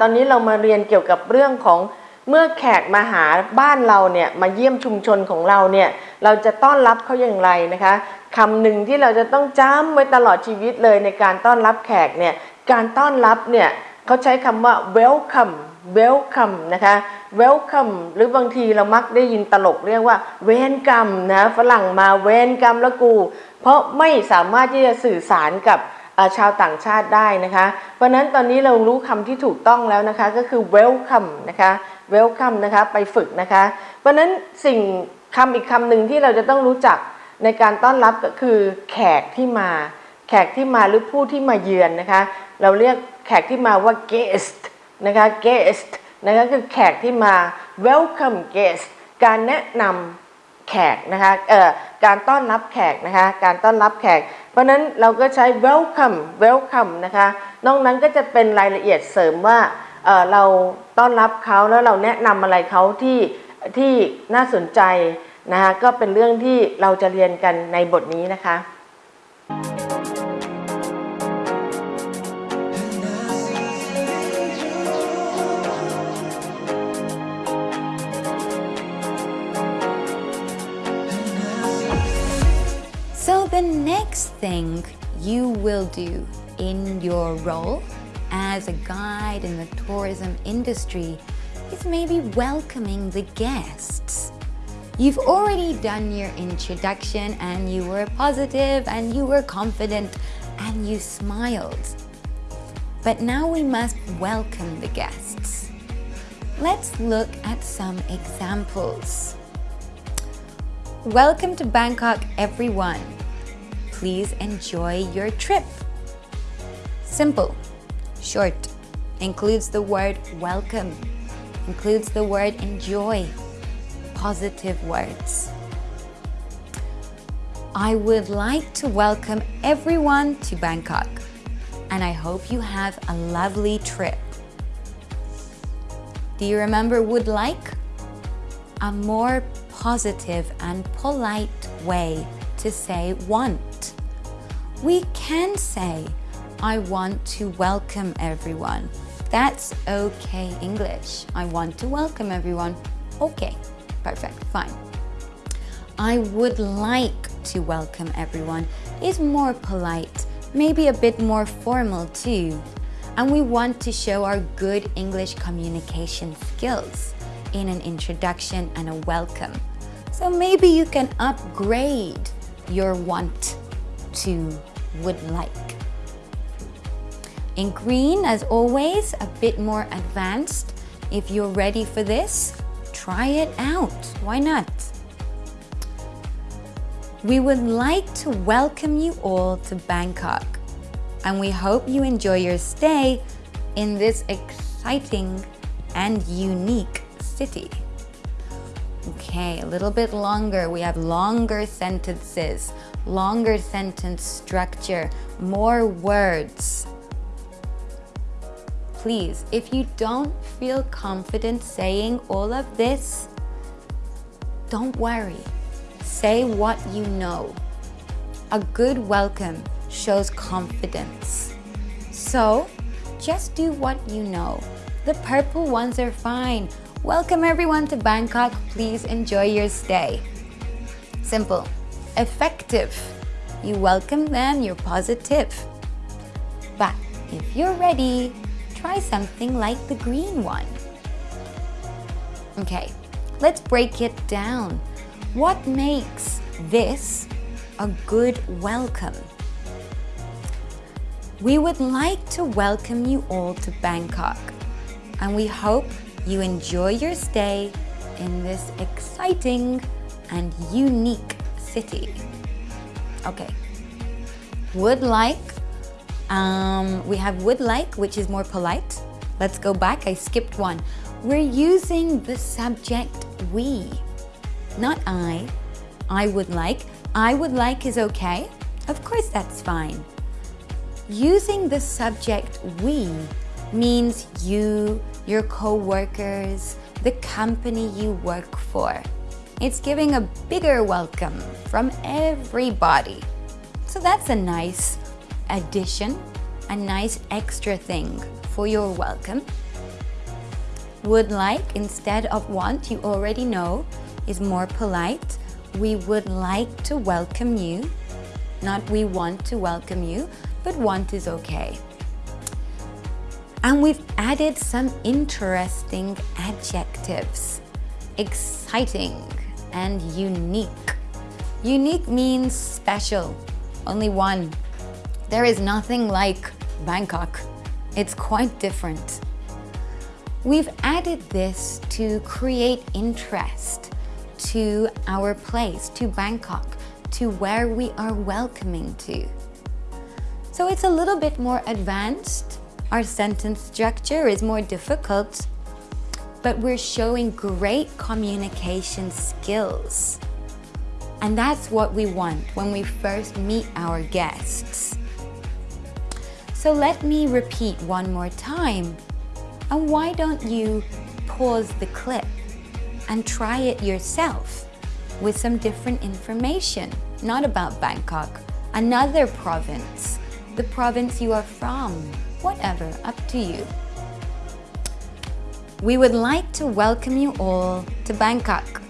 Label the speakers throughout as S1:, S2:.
S1: ตอนนี้เรามาเรียนเกี่ยวกับเรื่องของเมื่อแขกมาหาบ้านเราเนี่ยมาเยี่ยมชุมชนของเราเนี่ยเราจะต้อนรับเขาอย่างไรนะคะคำหนึ่งที่เราจะต้องจำไว้ตลอดชีวิตเลยในการต้อนรับแขกเนี่ยการต้อนรับเนี่ยเขาใช้คำว่า welcome welcome นะคะ welcome หรือบางทีเรามักได้ยินตลกเรียกว่าเวนกรรมนะฝรั่งมาเวนกรรมแล้วกู เพราะไม่สามารถที่จะสื่อสารกับ ชาวต่างชาติได้นะคะ เพราะนั้นตอนนี้เรารู้คำที่ถูกต้องแล้วนะคะก็คือ welcome นะคะ welcome นะคะไปฝึกนะคะ เพราะนั้นสิ่งคำอีกคำหนึ่งที่เราจะต้องรู้จักในการต้อนรับก็คือแขกที่มา แขกที่มาหรือผู้ที่มาเยือนนะคะ เราเรียกแขกที่มาว่า guest นะคะ guest นะคะคือแขกที่มา welcome guest การแนะนำแขกนะคะเอ่อการต้อนรับแขกนะคะ การต้อนรับแขก เพราะนั้นเราก็ใช้ welcome welcome นะคะนอกนั้นก็จะเป็นรายละเอียดเสริมว่าเเราต้อนรับเขาแล้วเราแนะนำอะไรเขาที่ที่น่าสนใจนะคะก็เป็นเรื่องที่เราจะเรียนกันในบทนี้นะคะ
S2: the next thing you will do in your role as a guide in the tourism industry is maybe welcoming the guests. You've already done your introduction and you were positive and you were confident and you smiled. But now we must welcome the guests. Let's look at some examples. Welcome to Bangkok, everyone. Please enjoy your trip. Simple, short, includes the word welcome, includes the word enjoy, positive words. I would like to welcome everyone to Bangkok, and I hope you have a lovely trip. Do you remember would like? a more positive and polite way to say want. We can say, I want to welcome everyone. That's okay English. I want to welcome everyone. Okay, perfect, fine. I would like to welcome everyone is more polite, maybe a bit more formal too. And we want to show our good English communication skills in an introduction and a welcome. So maybe you can upgrade your want to would like. In green, as always, a bit more advanced. If you're ready for this, try it out. Why not? We would like to welcome you all to Bangkok and we hope you enjoy your stay in this exciting and unique city. Okay, a little bit longer. We have longer sentences, longer sentence structure, more words. Please, if you don't feel confident saying all of this, don't worry. Say what you know. A good welcome shows confidence. So, just do what you know. The purple ones are fine. Welcome everyone to Bangkok. Please enjoy your stay. Simple. Effective. You welcome them, you're positive. But if you're ready, try something like the green one. Okay, let's break it down. What makes this a good welcome? We would like to welcome you all to Bangkok and we hope you enjoy your stay in this exciting and unique city. Okay, would like, um, we have would like, which is more polite. Let's go back, I skipped one. We're using the subject we, not I. I would like, I would like is okay. Of course that's fine. Using the subject we means you, your co-workers, the company you work for. It's giving a bigger welcome from everybody. So that's a nice addition, a nice extra thing for your welcome. Would like instead of want, you already know, is more polite. We would like to welcome you. Not we want to welcome you, but want is okay. And we've added some interesting adjectives. Exciting and unique. Unique means special, only one. There is nothing like Bangkok. It's quite different. We've added this to create interest to our place, to Bangkok, to where we are welcoming to. So it's a little bit more advanced. Our sentence structure is more difficult, but we're showing great communication skills. And that's what we want when we first meet our guests. So let me repeat one more time. And why don't you pause the clip and try it yourself with some different information, not about Bangkok, another province, the province you are from, whatever, up to you. We would like to welcome you all to Bangkok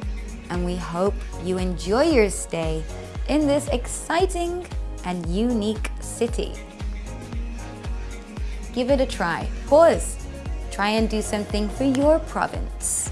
S2: and we hope you enjoy your stay in this exciting and unique city. Give it a try. Pause. Try and do something for your province.